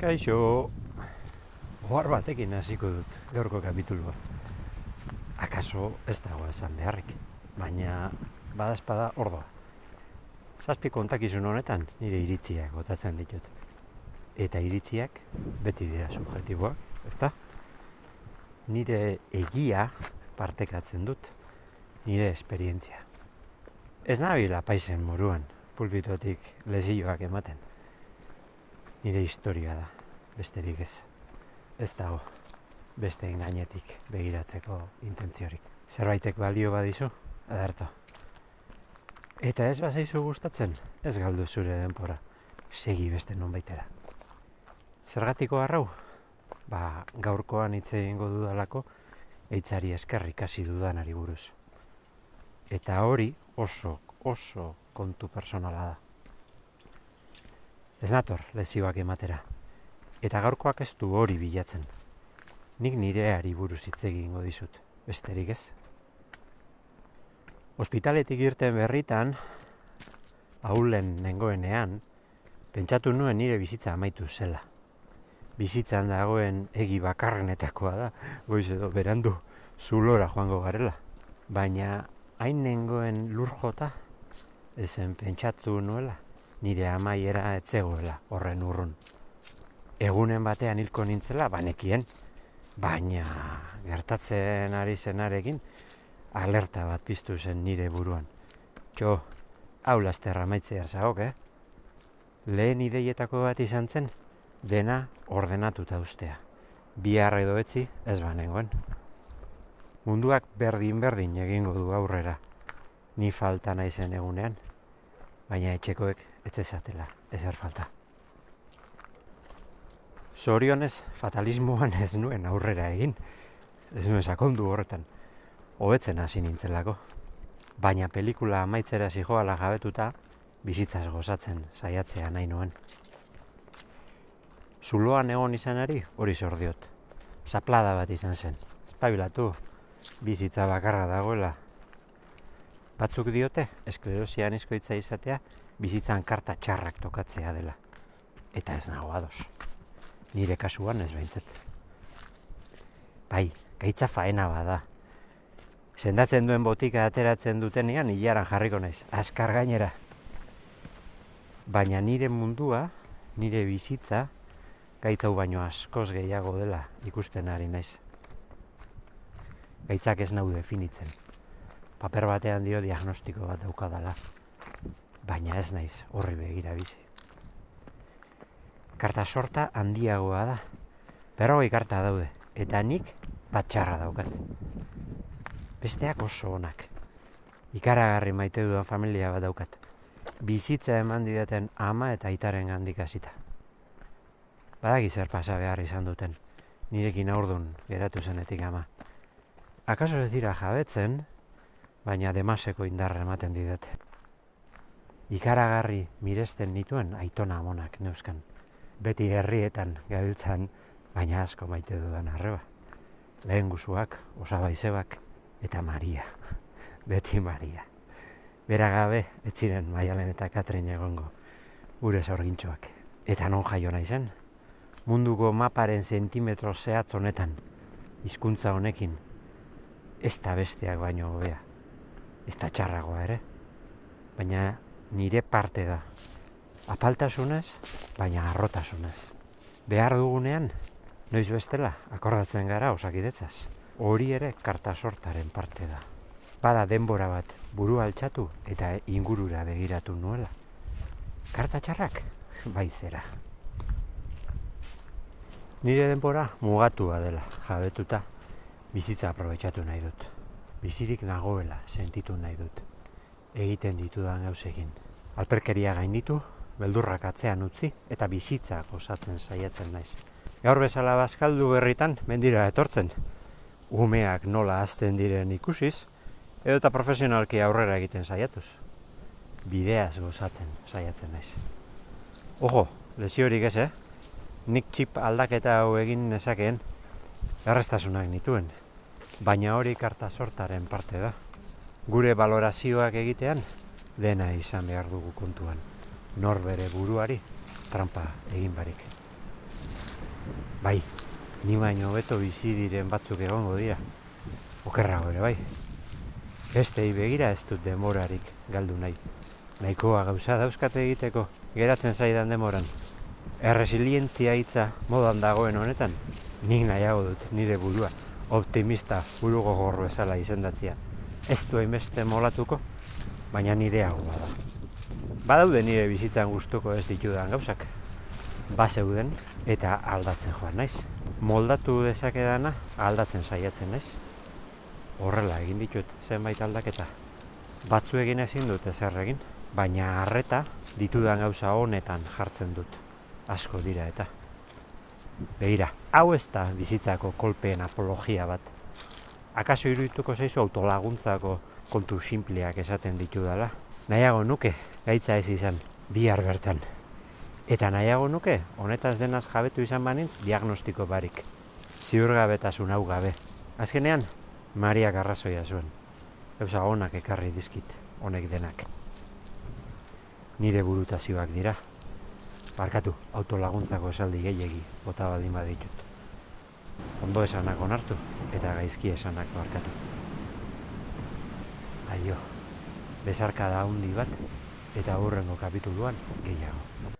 Kaixo, ohar batekin hasiko dut gaurko kapitulua. Akaso ez dago esan beharrik, baina badazpada ordoa. Zazpi kontakizun honetan nire iritziak botatzen ditut. Eta iritziak beti dira subjetiboak, ezta? Nire egia partekatzen dut, nire esperientzia. Ez nabila paisen moruan, pulpitotik lezioak ematen. Nire historia da, besterik ez. Ez dago, beste gainetik begiratzeko intentziorik. Zerbaitek baldio badizu, adarto. Eta ez bazaizu gustatzen, ez galdu zure denpora. Segi beste nonbaitera. Zergatiko harrau? Ba, gaurkoan hitz egingo dudalako, eitzari eskerrik hasi dudanari buruz. Eta hori oso, oso kontu personala da. Ez nator lezioak ematera. Eta gaurkoak ez du hori bilatzen. Nik nireari buruz hitz egingo dizut, besterik ez. Hospitaletik irten berritan, ahulen nengoenean, pentsatu nuen nire bizitza amaitu zela. Bizitzan dagoen egi bakarrenetakoa da, goiz edo berandu zulora joango garela. Baina hain nengoen lur jota, ezen pentsatu nuela, nire amaiera etzegoela horren urrun. Egunen batean hilko nintzela, banekien, baina gertatzen ari zenarekin, alerta bat piztu zen nire buruan. Txo, hau lasterra maitzea zagok, eh? Lehen ideietako bat izan zen, dena ordenatuta ustea. Bihar edo etzi ez banengoen. Munduak berdin-berdin egingo du aurrera. Ni falta naizen egunean, baina etxekoek etzezatela, ezer falta. Zorionez, fatalismoan ez nuen aurrera egin, ez nuen sakondu horretan, hobetzen hasi nintzelako. Baina pelikula amaitzera zijoala jabetuta, bizitzaz gozatzen saiatzea nahi nuen. Zuloan egon izanari hori zordiot. Zaplada bat izan zen. Espabilatu, bizitza bakarra dagoela. Batzuk diote, esklerosian izkoitza izatea, bizitzan karta txarrak tokatzea dela. Eta ez nago ados. Nire kasuan ez behintzet. Bai, gaitza faena bada. Sendatzen duen botika ateratzen dutenean hilaran jarriko naiz, askar gainera. Baina nire mundua, nire bizitza, gaitzau baino askoz gehiago dela ikusten ari naiz. Gaitzak ez nau definitzen. Paper batean dio diagnostiko bat daukadala. Baina ez naiz horri begira bizi. Karta sorta handiagoa da. Berrogei karta daude. Eta nik batxarra daukat. Besteak oso onak. Ikaragarri maite dudan familia bat daukat. Bizitza eman didaten ama eta aitaren gandik hasita. Badaki zer pasa behar izan duten. Nirekin aurdun geratu zenetik ama. Akaso ez dira jabetzen, baina demaseko indarra ematen didate. Ikaragarri miresten nituen aitona amonak neuskan. Beti herrietan gabiltzan, baina asko maite dudan arreba. Lehen guzuak, osabaizebak, eta Maria. Beti Maria. Bera gabe, ez ziren Maialen eta Katrin egongo, gure zorgintxoak. Eta non jaio naizen? Munduko maparen zentimetro zehatz honetan, hizkuntza honekin, ez da besteak baino hobea. Ez da txarragoa ere. Baina nire parte da. Apaltasunez, baina arrotasunez. Behar dugunean, noiz bestela, akordatzen gara osakidetzaz. Hori ere karta sortaren parte da. Bada denbora bat buru altxatu eta ingurura begiratu nuela. Karta txarrak, bai zera. Nire denbora mugatua dela, jabetuta, bizitza aprobetsatu nahi dut. Bizirik nagoela sentitu nahi dut. Egiten ditudan gauzekin. Alperkeria gainditu, beldurrak atzean utzi eta bizitza gozatzen saiatzen naiz. Gaur bezala bazkaldu berritan mendira etortzen. Umeak nola azten diren ikusiz, edo eta profesionalki aurrera egiten saiatuz. Bideaz gozatzen saiatzen naiz. Ojo, lesiorik ez, eh? Nik txip aldaketa hau egin nezakeen, errestasunak nituen. Baina hori karta sortaren parte da. Gure balorazioak egitean, dena izan behar dugu kontuan. Nor bere buruari, trampa egin barik. Bai, ni baino hobeto bizi diren batzuk egongo dira. Okerrago ere bai. Bestei begira ez dut demorarik galdu nahi. Nahikoa gauza dauzkate egiteko, geratzen zaidan demoran. Erresilientzia hitza modan dagoen honetan, nik nahiago dut nire burua, optimista buru gogorro ezala izendatzia. Ez du hainbeste molatuko, baina nire hau bada. Badaude nire bizitzan gustuko ez ditudan gauzak. Bazeuden eta aldatzen joan naiz. Moldatu dezakedana aldatzen saiatzen naiz. Horrela egin ditut zenbait aldaketa. Batzu egin ezin dut ezer egin, baina harreta ditudan gauza honetan jartzen dut. Asko dira eta. Begira, hau ez da bizitzako kolpeen apologia bat. Akaso irudituko zaizu autolaguntzako kontu sinpleak esaten ditudala. Nahiago nuke, gaitza ez izan, bihar bertan. Eta nahiago nuke, honetaz denaz jabetu izan banintz, diagnostiko barik. Ziurgabetasun hau gabe. Azkenean, Maria arrazoia zuen. Gauza onak ekarri dizkit, honek denak. Nire burutazioak dira. Barkatu, autolaguntzako esaldi gehiegi, bota baldin baditut. Ondo esanak onartu, eta gaizki esanak barkatu. Aio, besarka da handi bat, eta hurrengo kapituluan gehiago.